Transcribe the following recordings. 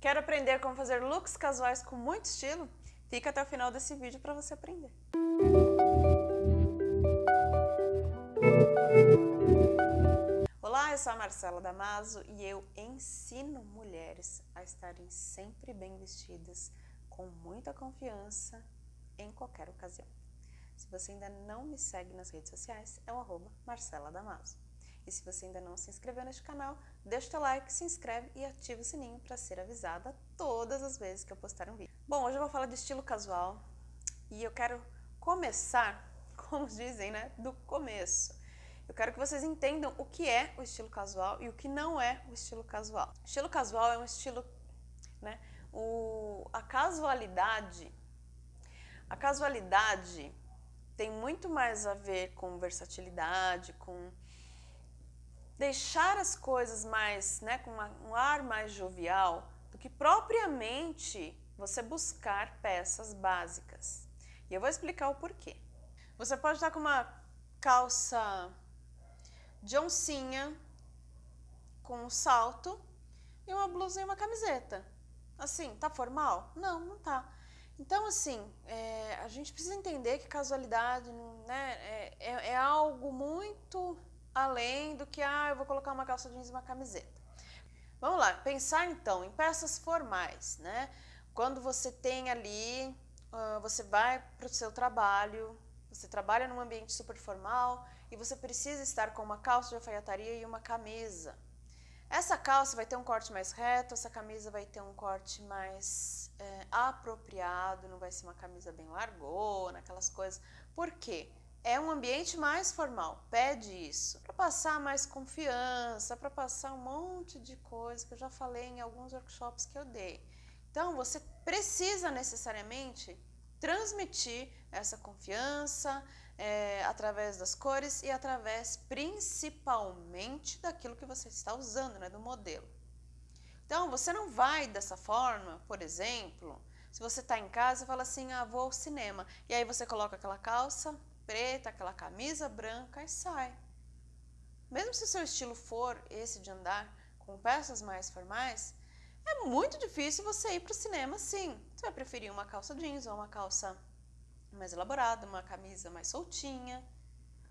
Quer aprender como fazer looks casuais com muito estilo? Fica até o final desse vídeo para você aprender. Olá, eu sou a Marcela Damaso e eu ensino mulheres a estarem sempre bem vestidas, com muita confiança, em qualquer ocasião. Se você ainda não me segue nas redes sociais, é o arroba Marcela Damaso. E se você ainda não se inscreveu neste canal, deixa o teu like, se inscreve e ativa o sininho para ser avisada todas as vezes que eu postar um vídeo. Bom, hoje eu vou falar de estilo casual e eu quero começar, como dizem, né, do começo. Eu quero que vocês entendam o que é o estilo casual e o que não é o estilo casual. Estilo casual é um estilo, né, o, a casualidade, a casualidade tem muito mais a ver com versatilidade, com deixar as coisas mais, né, com uma, um ar mais jovial, do que propriamente você buscar peças básicas. E eu vou explicar o porquê. Você pode estar com uma calça de oncinha, com um salto e uma blusa e uma camiseta. Assim, tá formal? Não, não tá. Então, assim, é, a gente precisa entender que casualidade né, é, é, é algo muito além do que, ah, eu vou colocar uma calça jeans e uma camiseta. Vamos lá, pensar então em peças formais, né? Quando você tem ali, uh, você vai para o seu trabalho, você trabalha num ambiente super formal e você precisa estar com uma calça de alfaiataria e uma camisa. Essa calça vai ter um corte mais reto, essa camisa vai ter um corte mais é, apropriado, não vai ser uma camisa bem largona, aquelas coisas. Por quê? É um ambiente mais formal, pede isso, para passar mais confiança, para passar um monte de coisa que eu já falei em alguns workshops que eu dei. Então, você precisa necessariamente transmitir essa confiança é, através das cores e através principalmente daquilo que você está usando, né, do modelo. Então, você não vai dessa forma, por exemplo, se você está em casa e fala assim, ah, vou ao cinema, e aí você coloca aquela calça, preta, aquela camisa branca e sai. Mesmo se o seu estilo for esse de andar com peças mais formais, é muito difícil você ir para o cinema sim. Você vai preferir uma calça jeans ou uma calça mais elaborada, uma camisa mais soltinha.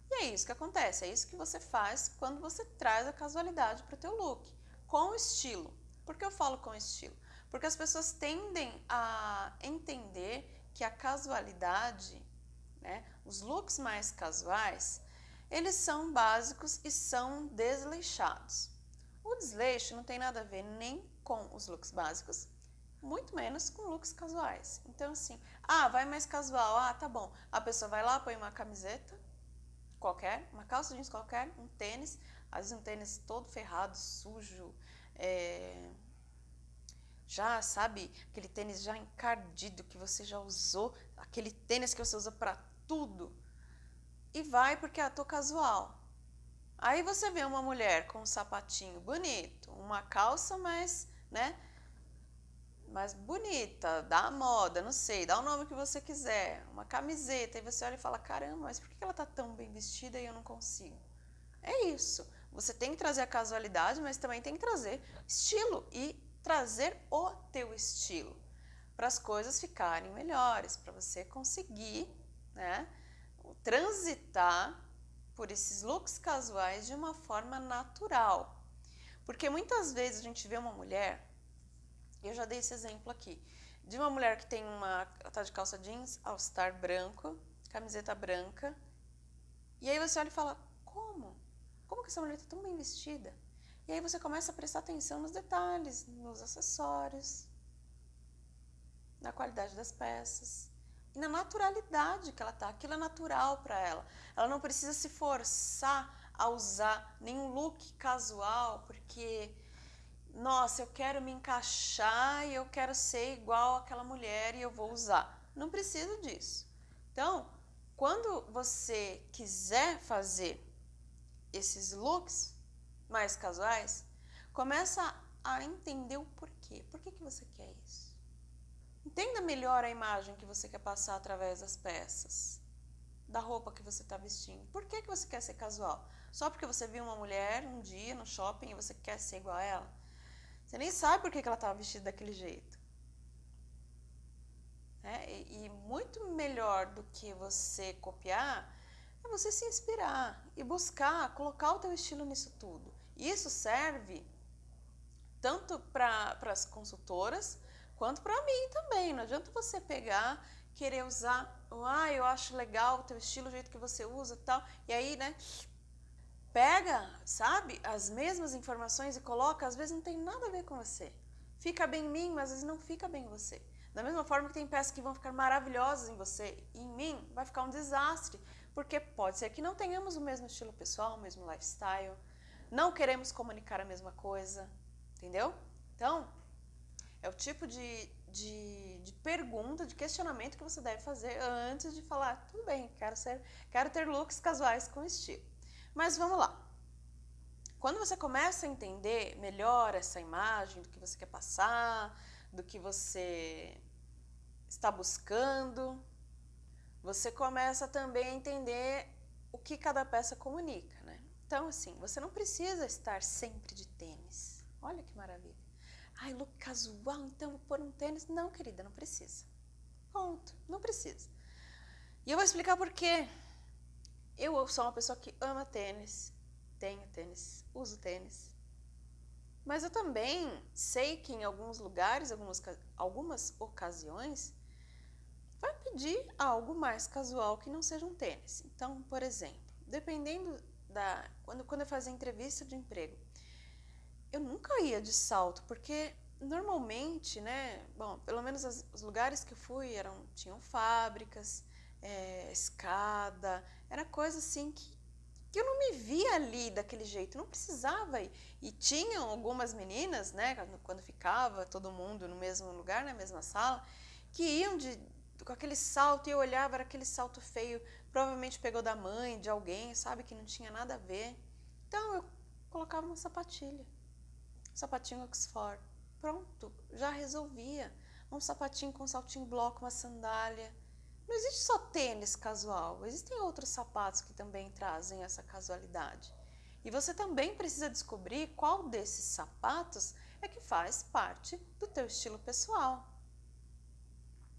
E é isso que acontece, é isso que você faz quando você traz a casualidade para o teu look, com estilo. Por que eu falo com estilo? Porque as pessoas tendem a entender que a casualidade né? Os looks mais casuais, eles são básicos e são desleixados. O desleixo não tem nada a ver nem com os looks básicos, muito menos com looks casuais. Então assim, ah, vai mais casual, ah, tá bom. A pessoa vai lá, põe uma camiseta qualquer, uma calça jeans qualquer, um tênis, às vezes um tênis todo ferrado, sujo, é, já sabe, aquele tênis já encardido que você já usou, aquele tênis que você usa para tudo. E vai porque ah, tô casual. Aí você vê uma mulher com um sapatinho bonito, uma calça mais, né, mais bonita, da moda, não sei, dá o nome que você quiser, uma camiseta, e você olha e fala, caramba, mas por que ela tá tão bem vestida e eu não consigo? É isso, você tem que trazer a casualidade, mas também tem que trazer estilo e trazer o teu estilo para as coisas ficarem melhores, para você conseguir né, transitar por esses looks casuais de uma forma natural. Porque muitas vezes a gente vê uma mulher, eu já dei esse exemplo aqui, de uma mulher que tem uma tá de calça jeans, all-star branco, camiseta branca, e aí você olha e fala, como? Como que essa mulher está tão bem vestida? E aí você começa a prestar atenção nos detalhes, nos acessórios, na qualidade das peças e na naturalidade que ela está. Aquilo é natural para ela. Ela não precisa se forçar a usar nenhum look casual, porque, nossa, eu quero me encaixar e eu quero ser igual àquela mulher e eu vou usar. Não precisa disso. Então, quando você quiser fazer esses looks mais casuais, começa a entender o porquê. Por que, que você quer isso? Entenda melhor a imagem que você quer passar através das peças, da roupa que você está vestindo. Por que, que você quer ser casual? Só porque você viu uma mulher um dia no shopping e você quer ser igual a ela? Você nem sabe por que ela estava vestida daquele jeito. É, e, e muito melhor do que você copiar é você se inspirar e buscar colocar o teu estilo nisso tudo. E isso serve tanto para as consultoras quanto para mim também. Não adianta você pegar, querer usar, ah, eu acho legal o teu estilo, o jeito que você usa tal, e aí, né, pega, sabe, as mesmas informações e coloca, às vezes não tem nada a ver com você. Fica bem em mim, mas às vezes não fica bem em você. Da mesma forma que tem peças que vão ficar maravilhosas em você e em mim vai ficar um desastre, porque pode ser que não tenhamos o mesmo estilo pessoal, o mesmo lifestyle, não queremos comunicar a mesma coisa, entendeu? Então, é o tipo de, de, de, pergunta, de questionamento que você deve fazer antes de falar, tudo bem, quero, ser, quero ter looks casuais com estilo. Mas vamos lá. Quando você começa a entender melhor essa imagem do que você quer passar, do que você está buscando, você começa também a entender o que cada peça comunica, né? Então, assim, você não precisa estar sempre de tênis. Olha que maravilha. Ai, look casual, então vou pôr um tênis. Não, querida, não precisa. Ponto, não precisa. E eu vou explicar por quê. Eu sou uma pessoa que ama tênis, tenho tênis, uso tênis. Mas eu também sei que em alguns lugares, algumas, algumas ocasiões, vai pedir algo mais casual que não seja um tênis. Então, por exemplo, dependendo da. Quando, quando eu fazia entrevista de emprego, eu nunca ia de salto, porque normalmente, né? Bom, pelo menos as, os lugares que eu fui eram, tinham fábricas, é, escada, era coisa assim que, que eu não me via ali daquele jeito, não precisava ir. E tinham algumas meninas, né, quando ficava todo mundo no mesmo lugar, na mesma sala, que iam de, com aquele salto e eu olhava, era aquele salto feio, provavelmente pegou da mãe, de alguém, sabe, que não tinha nada a ver. Então eu colocava uma sapatilha, um sapatinho Oxford, pronto, já resolvia. Um sapatinho com um saltinho bloco, uma sandália, não existe só tênis casual, existem outros sapatos que também trazem essa casualidade. E você também precisa descobrir qual desses sapatos é que faz parte do teu estilo pessoal.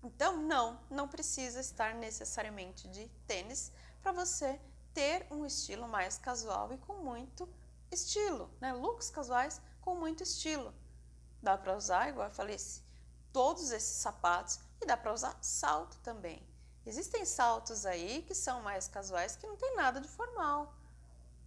Então, não, não precisa estar necessariamente de tênis para você ter um estilo mais casual e com muito estilo, né? Looks casuais com muito estilo. Dá para usar, igual eu falei, todos esses sapatos e dá para usar salto também. Existem saltos aí que são mais casuais que não tem nada de formal.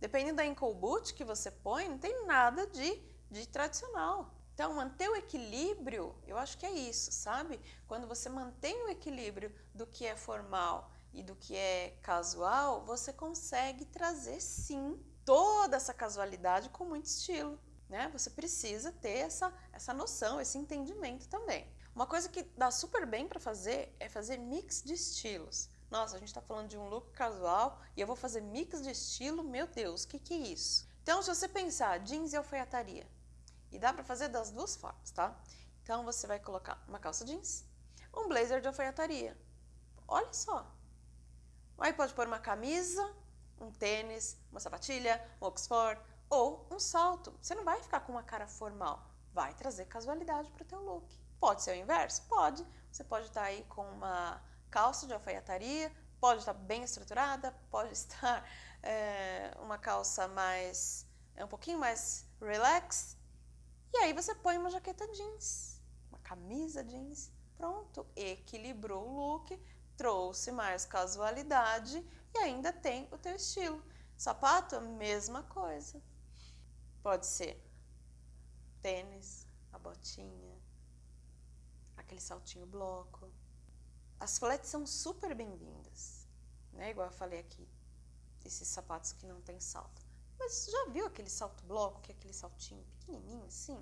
Dependendo da ankle boot que você põe, não tem nada de, de tradicional. Então, manter o equilíbrio, eu acho que é isso, sabe? Quando você mantém o equilíbrio do que é formal e do que é casual, você consegue trazer sim toda essa casualidade com muito estilo. Né? Você precisa ter essa, essa noção, esse entendimento também. Uma coisa que dá super bem para fazer é fazer mix de estilos. Nossa, a gente está falando de um look casual e eu vou fazer mix de estilo, meu Deus, o que, que é isso? Então, se você pensar jeans e alfaiataria, e dá para fazer das duas formas, tá? Então, você vai colocar uma calça jeans, um blazer de alfaiataria. Olha só. Aí pode pôr uma camisa, um tênis, uma sapatilha, um oxford ou um salto. Você não vai ficar com uma cara formal, vai trazer casualidade para o teu look. Pode ser o inverso? Pode. Você pode estar aí com uma calça de alfaiataria, pode estar bem estruturada, pode estar é, uma calça mais, é um pouquinho mais relax. E aí você põe uma jaqueta jeans, uma camisa jeans, pronto, equilibrou o look, trouxe mais casualidade e ainda tem o teu estilo. Sapato, mesma coisa. Pode ser tênis, a botinha, aquele saltinho bloco. As flats são super bem-vindas, né? Igual eu falei aqui, esses sapatos que não tem salto. Mas já viu aquele salto bloco, que é aquele saltinho pequenininho assim?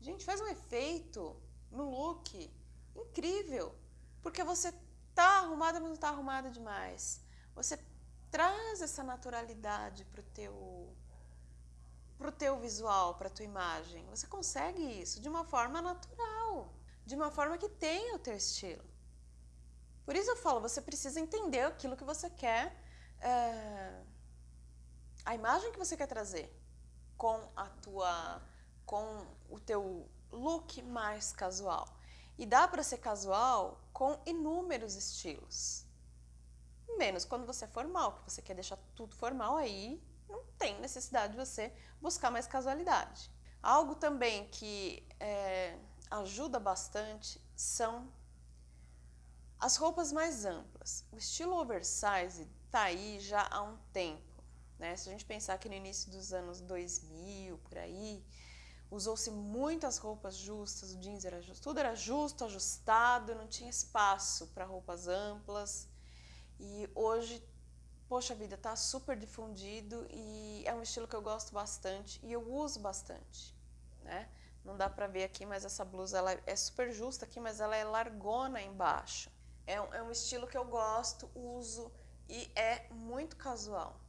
Gente, faz um efeito no look incrível, porque você tá arrumada, mas não tá arrumada demais. Você traz essa naturalidade pro teu pro teu visual, para tua imagem. Você consegue isso de uma forma natural de uma forma que tenha o teu estilo. Por isso eu falo, você precisa entender aquilo que você quer, é, a imagem que você quer trazer com a tua com o teu look mais casual. E dá para ser casual com inúmeros estilos. Menos quando você é formal, que você quer deixar tudo formal, aí não tem necessidade de você buscar mais casualidade. Algo também que é, ajuda bastante são as roupas mais amplas. O estilo oversize está aí já há um tempo. Né? Se a gente pensar que no início dos anos 2000, por aí, usou-se muitas roupas justas, o jeans era justo, tudo era justo, ajustado, não tinha espaço para roupas amplas. E hoje, poxa vida, está super difundido e é um estilo que eu gosto bastante e eu uso bastante, né? Não dá para ver aqui, mas essa blusa ela é super justa aqui, mas ela é largona embaixo. É um, é um estilo que eu gosto, uso e é muito casual.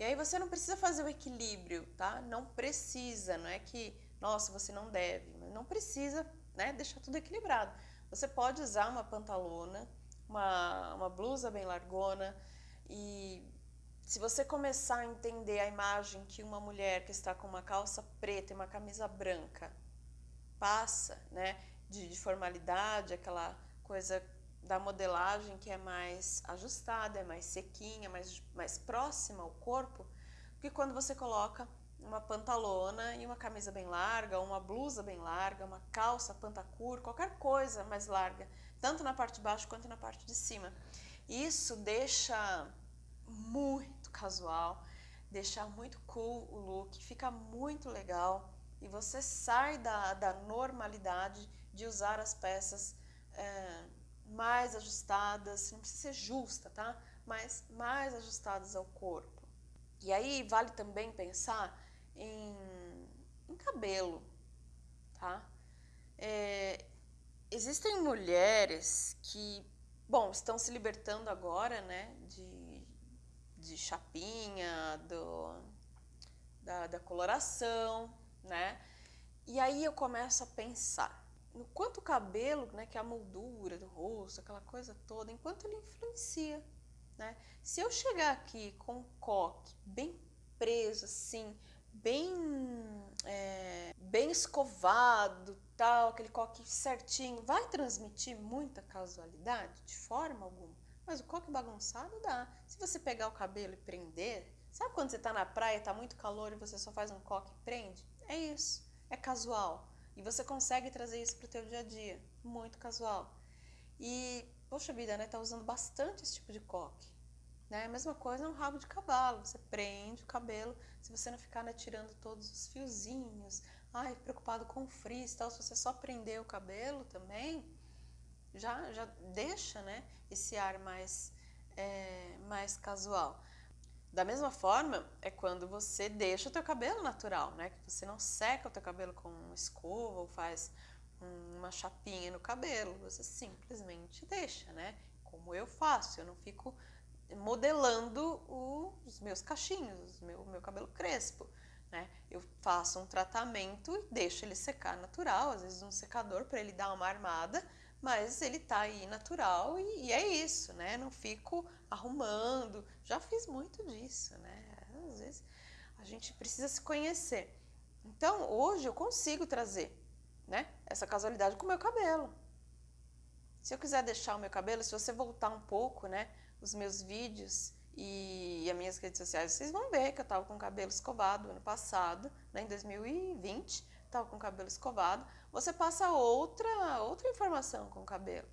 E aí você não precisa fazer o equilíbrio, tá? Não precisa, não é que, nossa, você não deve, mas não precisa né, deixar tudo equilibrado. Você pode usar uma pantalona, uma, uma blusa bem largona e se você começar a entender a imagem que uma mulher que está com uma calça preta e uma camisa branca passa, né, de, de formalidade, aquela coisa da modelagem que é mais ajustada, é mais sequinha, mais, mais próxima ao corpo, do que quando você coloca uma pantalona e uma camisa bem larga, uma blusa bem larga, uma calça pantacur, qualquer coisa mais larga, tanto na parte de baixo quanto na parte de cima. Isso deixa muito casual, deixar muito cool o look, fica muito legal e você sai da, da normalidade de usar as peças é, mais ajustadas, não precisa ser justa, tá? Mas mais ajustadas ao corpo. E aí vale também pensar em, em cabelo, tá? É, existem mulheres que, bom, estão se libertando agora, né, de de chapinha, do, da, da coloração, né? E aí eu começo a pensar no quanto o cabelo, né, que é a moldura do rosto, aquela coisa toda, enquanto ele influencia, né? Se eu chegar aqui com um coque bem preso, assim, bem, é, bem escovado, tal, aquele coque certinho, vai transmitir muita casualidade? De forma alguma. Mas o coque bagunçado dá. Se você pegar o cabelo e prender, sabe quando você está na praia, está muito calor e você só faz um coque e prende? É isso, é casual. E você consegue trazer isso para o teu dia a dia, muito casual. E, poxa vida, né, tá usando bastante esse tipo de coque. Né? A mesma coisa é um rabo de cavalo, você prende o cabelo, se você não ficar né, tirando todos os fiozinhos, ai, preocupado com o frizz tal, se você só prender o cabelo também, já, já deixa né, esse ar mais, é, mais casual. Da mesma forma, é quando você deixa o teu cabelo natural, né? Que você não seca o teu cabelo com uma escova ou faz uma chapinha no cabelo, você simplesmente deixa, né? Como eu faço, eu não fico modelando os meus cachinhos, o meu, meu cabelo crespo, né? Eu faço um tratamento e deixo ele secar natural, às vezes um secador para ele dar uma armada, mas ele tá aí natural e, e, é isso, né? Não fico arrumando. Já fiz muito disso, né? Às vezes a gente precisa se conhecer. Então, hoje eu consigo trazer, né, essa casualidade com o meu cabelo. Se eu quiser deixar o meu cabelo, se você voltar um pouco, né, os meus vídeos e, e as minhas redes sociais, vocês vão ver que eu tava com o cabelo escovado ano passado, né, em 2020, tava com o cabelo escovado você passa outra, outra informação com o cabelo.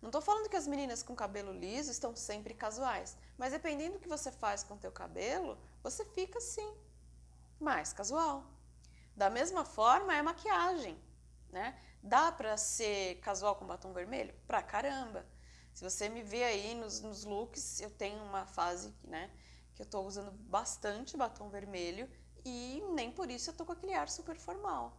Não estou falando que as meninas com cabelo liso estão sempre casuais, mas dependendo do que você faz com o teu cabelo, você fica assim, mais casual. Da mesma forma é maquiagem, né? Dá para ser casual com batom vermelho? Pra caramba! Se você me vê aí nos, nos looks, eu tenho uma fase né, que eu estou usando bastante batom vermelho e nem por isso eu estou com aquele ar super formal.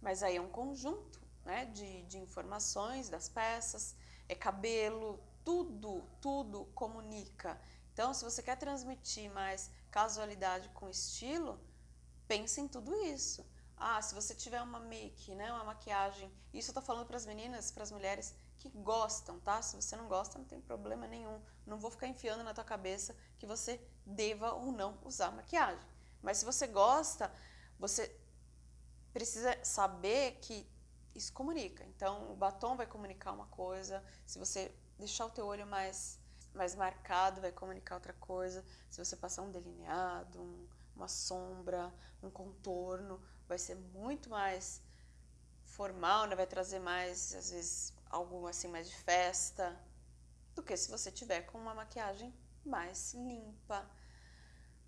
Mas aí é um conjunto né, de, de informações das peças, é cabelo, tudo, tudo comunica. Então, se você quer transmitir mais casualidade com estilo, pense em tudo isso. Ah, se você tiver uma make, né, uma maquiagem, isso eu tô falando para as meninas, para as mulheres que gostam, tá? Se você não gosta, não tem problema nenhum. Não vou ficar enfiando na tua cabeça que você deva ou não usar maquiagem. Mas se você gosta, você precisa saber que isso comunica. Então, o batom vai comunicar uma coisa, se você deixar o teu olho mais, mais marcado, vai comunicar outra coisa. Se você passar um delineado, um, uma sombra, um contorno, vai ser muito mais formal, né? vai trazer mais, às vezes, algo assim mais de festa, do que se você tiver com uma maquiagem mais limpa,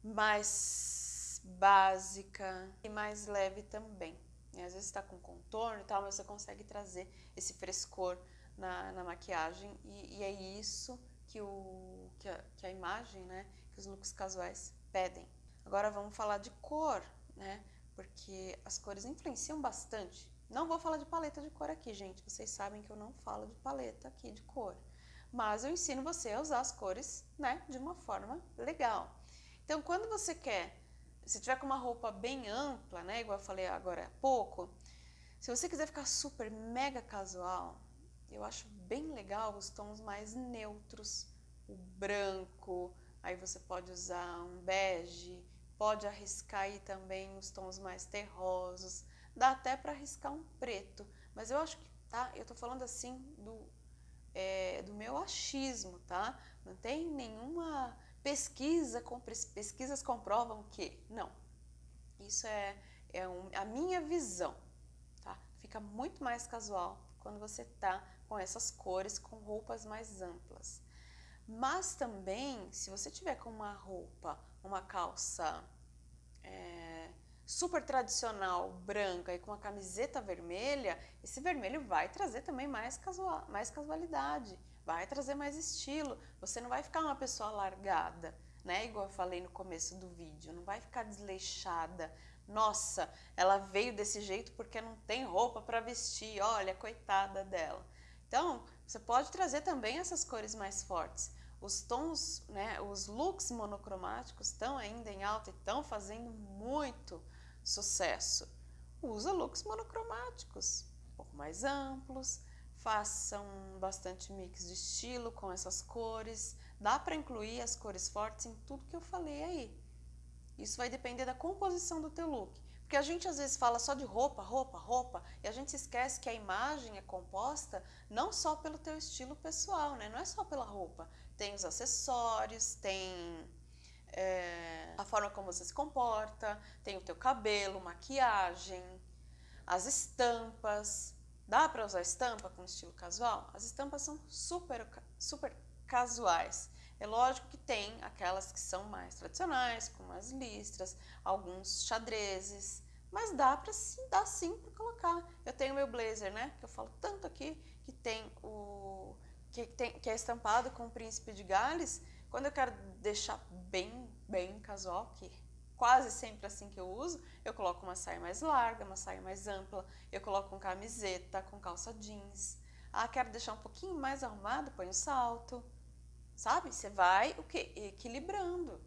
mais básica e mais leve também. Às vezes está com contorno e tal, mas você consegue trazer esse frescor na, na maquiagem e, e, é isso que, o, que, a, que a imagem, né, que os looks casuais pedem. Agora vamos falar de cor, né, porque as cores influenciam bastante. Não vou falar de paleta de cor aqui, gente, vocês sabem que eu não falo de paleta aqui de cor. Mas eu ensino você a usar as cores, né, de uma forma legal. Então, quando você quer se tiver com uma roupa bem ampla, né, igual eu falei agora há pouco, se você quiser ficar super mega casual, eu acho bem legal os tons mais neutros, o branco, aí você pode usar um bege, pode arriscar aí também os tons mais terrosos, dá até para arriscar um preto, mas eu acho que, tá, eu tô falando assim do, é, do meu achismo, tá, não tem nenhuma pesquisa, pesquisas comprovam que não. Isso é, é um, a minha visão, tá? Fica muito mais casual quando você tá com essas cores, com roupas mais amplas. Mas também, se você tiver com uma roupa, uma calça é, super tradicional, branca e com uma camiseta vermelha, esse vermelho vai trazer também mais, casual, mais casualidade vai trazer mais estilo. Você não vai ficar uma pessoa largada, né? Igual eu falei no começo do vídeo, não vai ficar desleixada. Nossa, ela veio desse jeito porque não tem roupa para vestir. Olha, coitada dela. Então, você pode trazer também essas cores mais fortes. Os tons, né, os looks monocromáticos estão ainda em alta e estão fazendo muito sucesso. Usa looks monocromáticos, um pouco mais amplos, façam bastante mix de estilo com essas cores. Dá para incluir as cores fortes em tudo que eu falei aí. Isso vai depender da composição do teu look. Porque a gente às vezes fala só de roupa, roupa, roupa, e a gente se esquece que a imagem é composta não só pelo teu estilo pessoal, né? Não é só pela roupa. Tem os acessórios, tem é, a forma como você se comporta, tem o teu cabelo, maquiagem, as estampas, Dá para usar estampa com estilo casual? As estampas são super, super casuais. É lógico que tem aquelas que são mais tradicionais, como as listras, alguns xadrezes, mas dá para sim, dá sim para colocar. Eu tenho meu blazer, né, que eu falo tanto aqui, que tem o que, tem, que é estampado com o príncipe de Gales. Quando eu quero deixar bem, bem casual, que quase sempre assim que eu uso, eu coloco uma saia mais larga, uma saia mais ampla, eu coloco com camiseta, com calça jeans. Ah, quero deixar um pouquinho mais arrumado, põe um salto. Sabe? Você vai o quê? Equilibrando.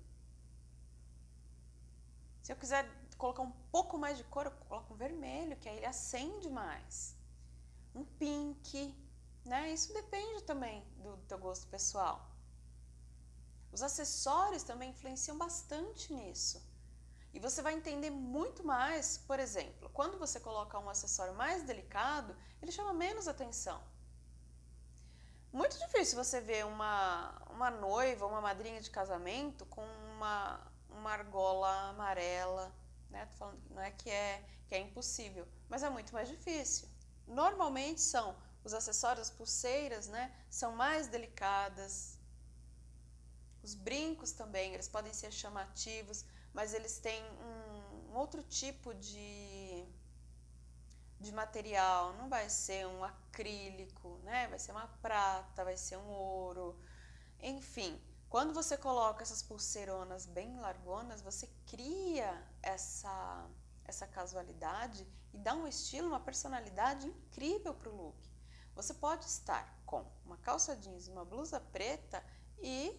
Se eu quiser colocar um pouco mais de cor, eu coloco um vermelho, que aí ele acende mais. Um pink, né? Isso depende também do teu gosto pessoal. Os acessórios também influenciam bastante nisso. Você vai entender muito mais, por exemplo, quando você coloca um acessório mais delicado, ele chama menos atenção. Muito difícil você ver uma, uma noiva, uma madrinha de casamento com uma, uma argola amarela, né? Tô falando, não é que, é que é impossível, mas é muito mais difícil. Normalmente são os acessórios, as pulseiras, né? São mais delicadas. Os brincos também, eles podem ser chamativos, mas eles têm um, um outro tipo de, de material, não vai ser um acrílico, né? vai ser uma prata, vai ser um ouro, enfim. Quando você coloca essas pulseironas bem largonas, você cria essa, essa casualidade e dá um estilo, uma personalidade incrível para o look. Você pode estar com uma calça jeans uma blusa preta e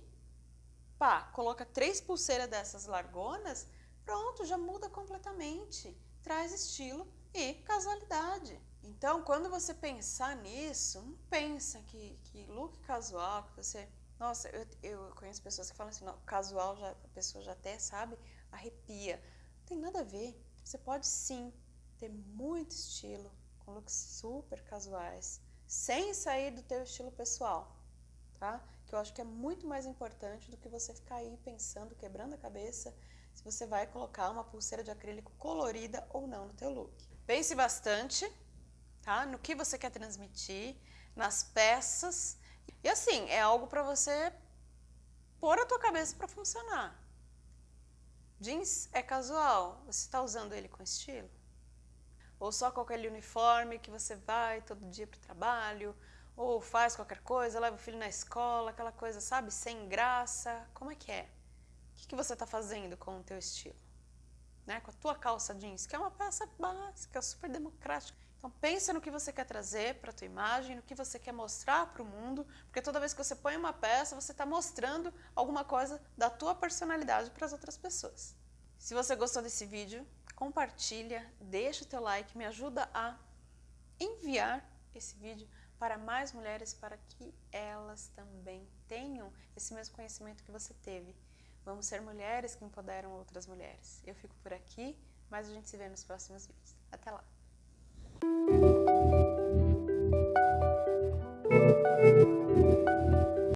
pá, coloca três pulseiras dessas largonas, pronto, já muda completamente. Traz estilo e casualidade. Então, quando você pensar nisso, não pensa que, que look casual, que você... Nossa, eu, eu conheço pessoas que falam assim, não, casual, já, a pessoa já até sabe, arrepia. Não tem nada a ver. Você pode sim ter muito estilo, com looks super casuais, sem sair do teu estilo pessoal, tá? Que eu acho que é muito mais importante do que você ficar aí pensando, quebrando a cabeça, se você vai colocar uma pulseira de acrílico colorida ou não no teu look. Pense bastante, tá? No que você quer transmitir, nas peças. E assim, é algo para você pôr a tua cabeça para funcionar. Jeans é casual, você está usando ele com estilo? Ou só com aquele uniforme que você vai todo dia para o trabalho, ou faz qualquer coisa, leva o filho na escola, aquela coisa, sabe, sem graça. Como é que é? O que, que você está fazendo com o teu estilo? Né? Com a tua calça jeans, que é uma peça básica, super democrática. Então pensa no que você quer trazer para a tua imagem, no que você quer mostrar para o mundo, porque toda vez que você põe uma peça, você está mostrando alguma coisa da tua personalidade para as outras pessoas. Se você gostou desse vídeo, compartilha, deixa o teu like, me ajuda a enviar esse vídeo para mais mulheres, para que elas também tenham esse mesmo conhecimento que você teve. Vamos ser mulheres que empoderam outras mulheres. Eu fico por aqui, mas a gente se vê nos próximos vídeos. Até lá!